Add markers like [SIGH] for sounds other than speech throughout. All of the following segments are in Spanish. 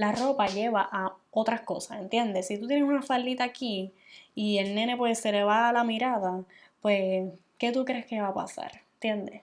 la ropa lleva a otras cosas, ¿entiendes? Si tú tienes una faldita aquí y el nene pues se le va a la mirada, pues, ¿qué tú crees que va a pasar? ¿Entiendes?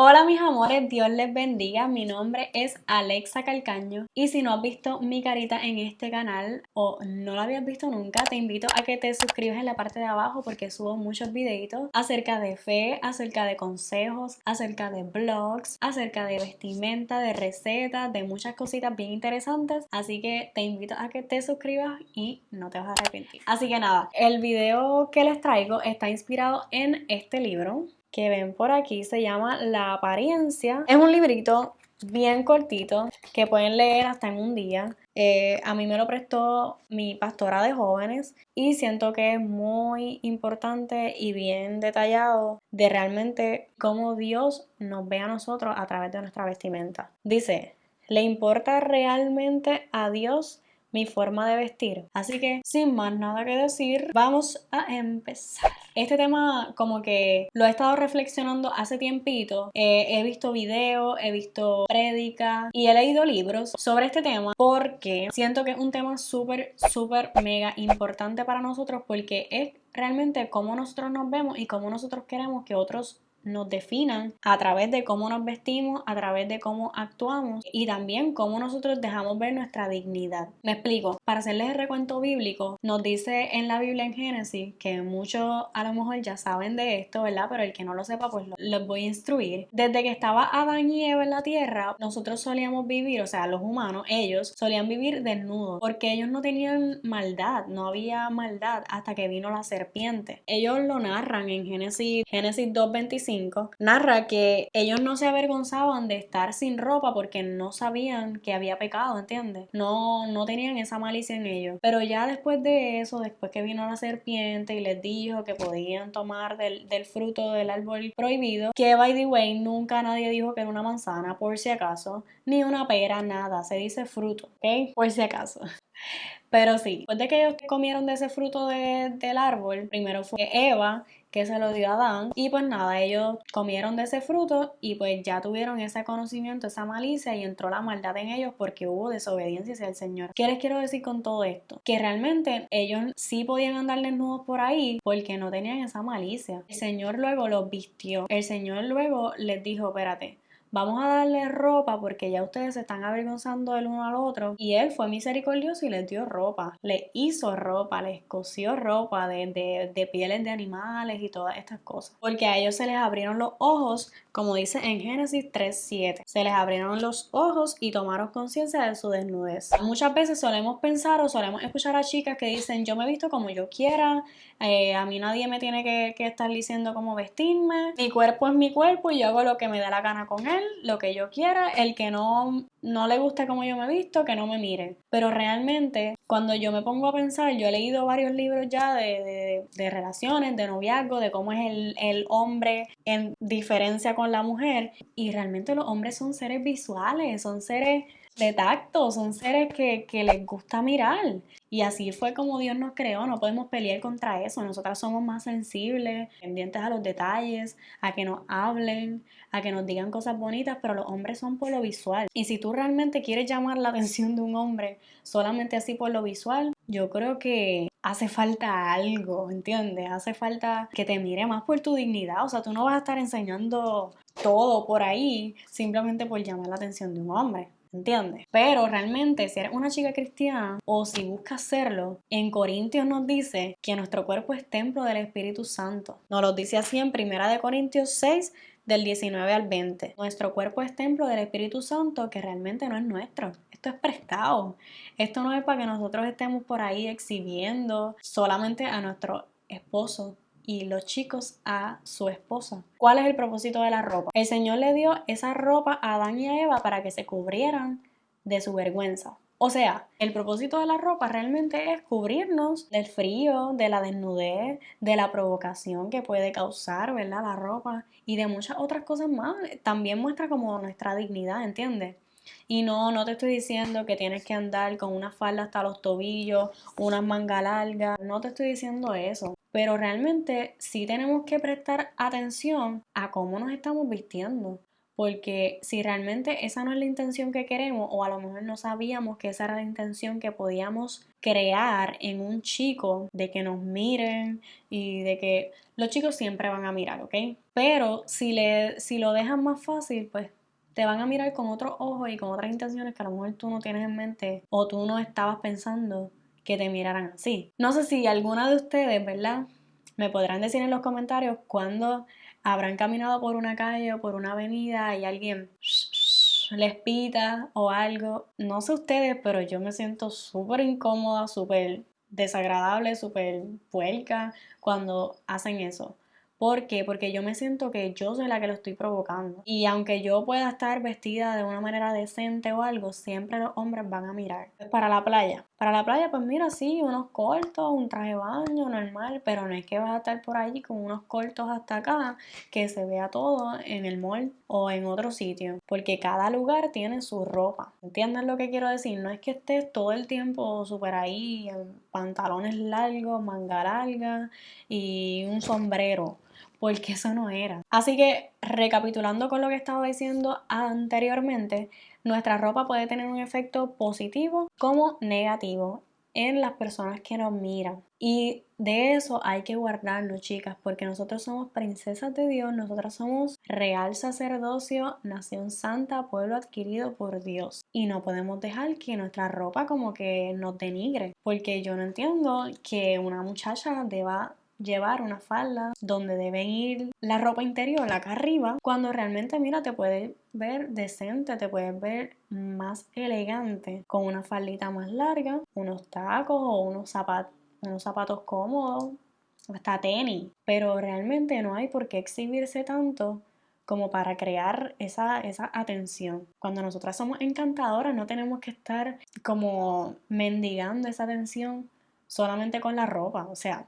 Hola mis amores, Dios les bendiga, mi nombre es Alexa Calcaño. Y si no has visto mi carita en este canal o no la habías visto nunca, te invito a que te suscribas en la parte de abajo porque subo muchos videitos acerca de fe, acerca de consejos, acerca de blogs, acerca de vestimenta, de recetas, de muchas cositas bien interesantes, así que te invito a que te suscribas y no te vas a arrepentir. Así que nada, el video que les traigo está inspirado en este libro que ven por aquí se llama La apariencia. Es un librito bien cortito que pueden leer hasta en un día. Eh, a mí me lo prestó mi pastora de jóvenes y siento que es muy importante y bien detallado de realmente cómo Dios nos ve a nosotros a través de nuestra vestimenta. Dice, ¿le importa realmente a Dios mi forma de vestir. Así que sin más nada que decir, vamos a empezar. Este tema como que lo he estado reflexionando hace tiempito. Eh, he visto videos, he visto prédicas y he leído libros sobre este tema porque siento que es un tema súper, súper mega importante para nosotros porque es realmente cómo nosotros nos vemos y cómo nosotros queremos que otros nos definan a través de cómo nos vestimos, a través de cómo actuamos y también cómo nosotros dejamos ver nuestra dignidad. Me explico, para hacerles el recuento bíblico, nos dice en la Biblia en Génesis, que muchos a lo mejor ya saben de esto, ¿verdad? Pero el que no lo sepa, pues los voy a instruir. Desde que estaba Adán y Eva en la tierra, nosotros solíamos vivir, o sea, los humanos, ellos solían vivir desnudos, porque ellos no tenían maldad, no había maldad hasta que vino la serpiente. Ellos lo narran en Génesis, Génesis 2.25 narra que ellos no se avergonzaban de estar sin ropa porque no sabían que había pecado, ¿entiendes? No, no tenían esa malicia en ellos. Pero ya después de eso, después que vino la serpiente y les dijo que podían tomar del, del fruto del árbol prohibido, que by the way, nunca nadie dijo que era una manzana, por si acaso, ni una pera, nada, se dice fruto, ¿ok? Por si acaso. [LAUGHS] Pero sí, después de que ellos comieron de ese fruto del árbol, primero fue Eva que se lo dio a Adán y pues nada, ellos comieron de ese fruto y pues ya tuvieron ese conocimiento, esa malicia y entró la maldad en ellos porque hubo desobediencia hacia el Señor. ¿Qué les quiero decir con todo esto? Que realmente ellos sí podían andar desnudos por ahí porque no tenían esa malicia. El Señor luego los vistió. El Señor luego les dijo, espérate, vamos a darle ropa porque ya ustedes se están avergonzando el uno al otro. Y él fue misericordioso y les dio ropa, le hizo ropa, les cosió ropa de, de, de pieles de animales y todas estas cosas. Porque a ellos se les abrieron los ojos, como dice en Génesis 3.7. Se les abrieron los ojos y tomaron conciencia de su desnudez. Muchas veces solemos pensar o solemos escuchar a chicas que dicen yo me visto como yo quiera, eh, a mí nadie me tiene que, que estar diciendo cómo vestirme, mi cuerpo es mi cuerpo y yo hago lo que me da la gana con él lo que yo quiera, el que no, no le gusta como yo me he visto, que no me mire. Pero realmente, cuando yo me pongo a pensar, yo he leído varios libros ya de, de, relaciones, de noviazgo, de cómo es el, el, hombre en diferencia con la mujer. Y realmente los hombres son seres visuales, son seres de tacto, son seres que, les gusta mirar. Y así fue como Dios nos creó, no podemos pelear contra eso. Nosotras somos más sensibles, pendientes a los detalles, a que nos hablen, a que nos digan cosas bonitas, pero los hombres son por lo visual. Y si tú realmente quieres llamar la atención de un hombre solamente así por lo visual, yo creo que hace falta algo, ¿entiendes? Hace falta que te mire más por tu dignidad. O sea, tú no vas a estar enseñando todo por ahí simplemente por llamar la atención de un hombre. ¿Entiendes? Pero realmente, si eres una chica cristiana o si buscas serlo, en Corintios nos dice que nuestro cuerpo es templo del Espíritu Santo. Nos lo dice así en Primera de Corintios 6, del 19 al 20. Nuestro cuerpo es templo del Espíritu Santo que realmente no es nuestro. Esto es prestado. Esto no es para que nosotros estemos por ahí exhibiendo solamente a nuestro esposo y los chicos a su esposa. ¿Cuál es el propósito de la ropa? El Señor le dio esa ropa a Adán y a Eva para que se cubrieran de su vergüenza. O sea, el propósito de la ropa realmente es cubrirnos del frío, de la desnudez, de la provocación que puede causar, ¿verdad? La ropa y de muchas otras cosas más. También muestra como nuestra dignidad, ¿entiendes? Y no, no te estoy diciendo que tienes que andar con una falda hasta los tobillos, una manga larga, no te estoy diciendo eso. Pero realmente sí tenemos que prestar atención a cómo nos estamos vistiendo. Porque si realmente esa no es la intención que queremos, o a lo mejor no sabíamos que esa era la intención que podíamos crear en un chico, de que nos miren y de que los chicos siempre van a mirar, ¿ok? Pero si, le, si lo dejan más fácil, pues te van a mirar con otros ojos y con otras intenciones que a lo mejor tú no tienes en mente o tú no estabas pensando que te miraran así. No sé si alguna de ustedes, ¿verdad? Me podrán decir en los comentarios cuándo habrán caminado por una calle o por una avenida y alguien les pita o algo. No sé ustedes, pero yo me siento súper incómoda, súper desagradable, súper puerca cuando hacen eso. ¿Por qué? Porque yo me siento que yo soy la que lo estoy provocando. Y aunque yo pueda estar vestida de una manera decente o algo, siempre los hombres van a mirar. Para la playa. Para la playa, pues mira, sí, unos cortos, un traje de baño normal, pero no es que vas a estar por allí con unos cortos hasta acá, que se vea todo en el mall o en otro sitio. Porque cada lugar tiene su ropa. ¿Entienden lo que quiero decir? No es que estés todo el tiempo súper ahí, en pantalones largos, manga larga y un sombrero porque eso no era. Así que, recapitulando con lo que estaba diciendo anteriormente, nuestra ropa puede tener un efecto positivo como negativo en las personas que nos miran. Y de eso hay que guardarlo, chicas, porque nosotros somos princesas de Dios, nosotras somos real sacerdocio, nación santa, pueblo adquirido por Dios. Y no podemos dejar que nuestra ropa como que nos denigre, porque yo no entiendo que una muchacha deba llevar una falda donde deben ir la ropa interior acá arriba, cuando realmente, mira, te puedes ver decente, te puedes ver más elegante con una faldita más larga, unos tacos o unos zapatos, unos zapatos cómodos, hasta tenis, pero realmente no hay por qué exhibirse tanto como para crear esa, esa atención. Cuando nosotras somos encantadoras no tenemos que estar como mendigando esa atención solamente con la ropa, o sea,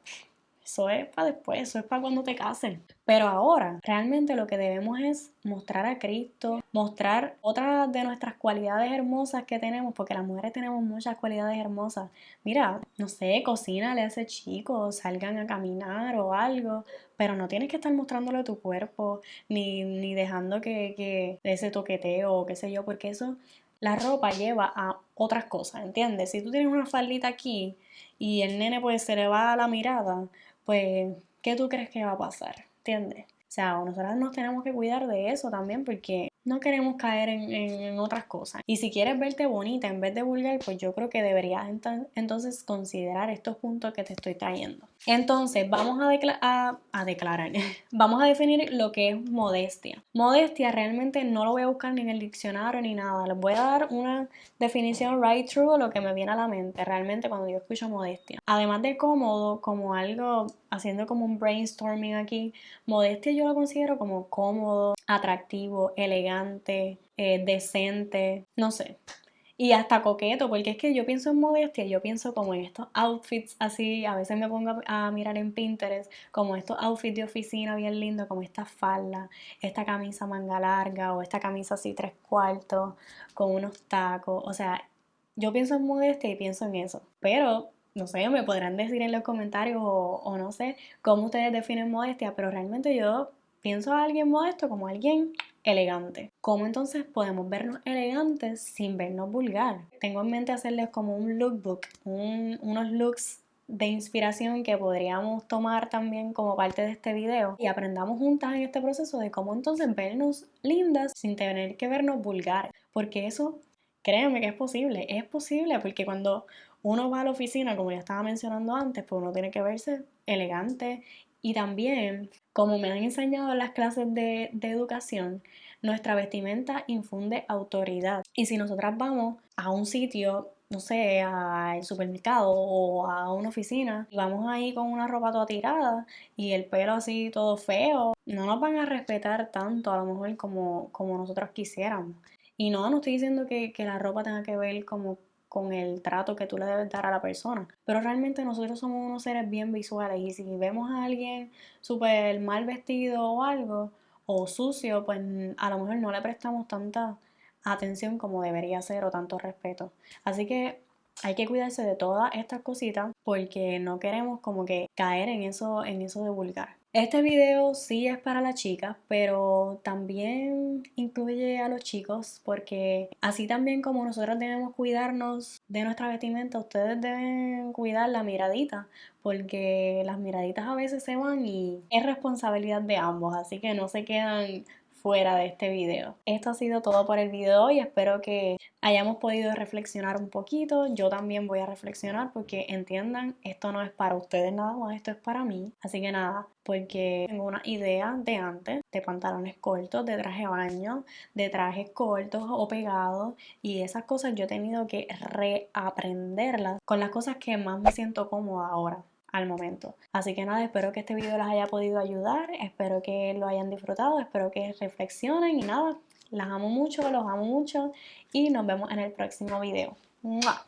eso es para después, eso es para cuando te casen. Pero ahora, realmente lo que debemos es mostrar a Cristo, mostrar otras de nuestras cualidades hermosas que tenemos, porque las mujeres tenemos muchas cualidades hermosas. Mira, no sé, cocínale a ese chico, salgan a caminar o algo, pero no tienes que estar mostrándole tu cuerpo, ni, ni dejando que, que ese toqueteo o qué sé yo, porque eso, la ropa lleva a otras cosas, ¿entiendes? Si tú tienes una faldita aquí y el nene pues se le va a la mirada, pues, ¿qué tú crees que va a pasar? ¿Entiendes? O sea, nosotras nos tenemos que cuidar de eso también porque no queremos caer en, otras cosas. Y si quieres verte bonita en vez de vulgar, pues yo creo que deberías entonces considerar estos puntos que te estoy trayendo. Entonces, vamos a, declarar, [LAUGHS] vamos a definir lo que es modestia. Modestia realmente no lo voy a buscar ni en el diccionario ni nada. Les voy a dar una definición right o lo que me viene a la mente realmente cuando yo escucho modestia. Además de cómodo, como algo, haciendo como un brainstorming aquí, modestia yo lo considero como cómodo, atractivo, elegante, eh, decente, no sé. Y hasta coqueto, porque es que yo pienso en modestia, yo pienso como en estos outfits así, a veces me pongo a mirar en Pinterest, como estos outfits de oficina bien lindos, como esta falda, esta camisa manga larga o esta camisa así tres cuartos, con unos tacos, o sea, yo pienso en modestia y pienso en eso, pero no sé, me podrán decir en los comentarios o, o no sé cómo ustedes definen modestia, pero realmente yo pienso a alguien modesto como alguien elegante. ¿Cómo entonces podemos vernos elegantes sin vernos vulgar? Tengo en mente hacerles como un lookbook, unos looks de inspiración que podríamos tomar también como parte de este video y aprendamos juntas en este proceso de cómo entonces vernos lindas sin tener que vernos vulgares. Porque eso, créanme que es posible, es posible porque cuando uno va a la oficina, como ya estaba mencionando antes, pues uno tiene que verse elegante y también, como me han enseñado en las clases de, educación, nuestra vestimenta infunde autoridad. Y si nosotras vamos a un sitio, no sé, al supermercado o a una oficina, y vamos ahí con una ropa toda tirada y el pelo así todo feo, no nos van a respetar tanto a lo mejor como, como nosotros quisiéramos. Y no, no estoy diciendo que, que la ropa tenga que ver como con el trato que tú le debes dar a la persona. Pero realmente nosotros somos unos seres bien visuales y si vemos a alguien súper mal vestido o algo, o sucio, pues a lo mejor no le prestamos tanta atención como debería ser o tanto respeto. Así que hay que cuidarse de todas estas cositas porque no queremos como que caer en eso, en eso de vulgar. Este video sí es para las chicas, pero también incluye a los chicos porque así también como nosotros debemos cuidarnos de nuestra vestimenta, ustedes deben cuidar la miradita porque las miraditas a veces se van y es responsabilidad de ambos, así que no se quedan fuera de este video. Esto ha sido todo por el video y espero que hayamos podido reflexionar un poquito. Yo también voy a reflexionar porque entiendan, esto no es para ustedes nada más, esto es para mí. Así que nada, porque tengo una idea de antes de pantalones cortos, de traje baño, de trajes cortos o pegados y esas cosas yo he tenido que reaprenderlas con las cosas que más me siento cómoda ahora al momento. Así que nada, espero que este video les haya podido ayudar, espero que lo hayan disfrutado, espero que reflexionen y nada, las amo mucho, los amo mucho y nos vemos en el próximo video.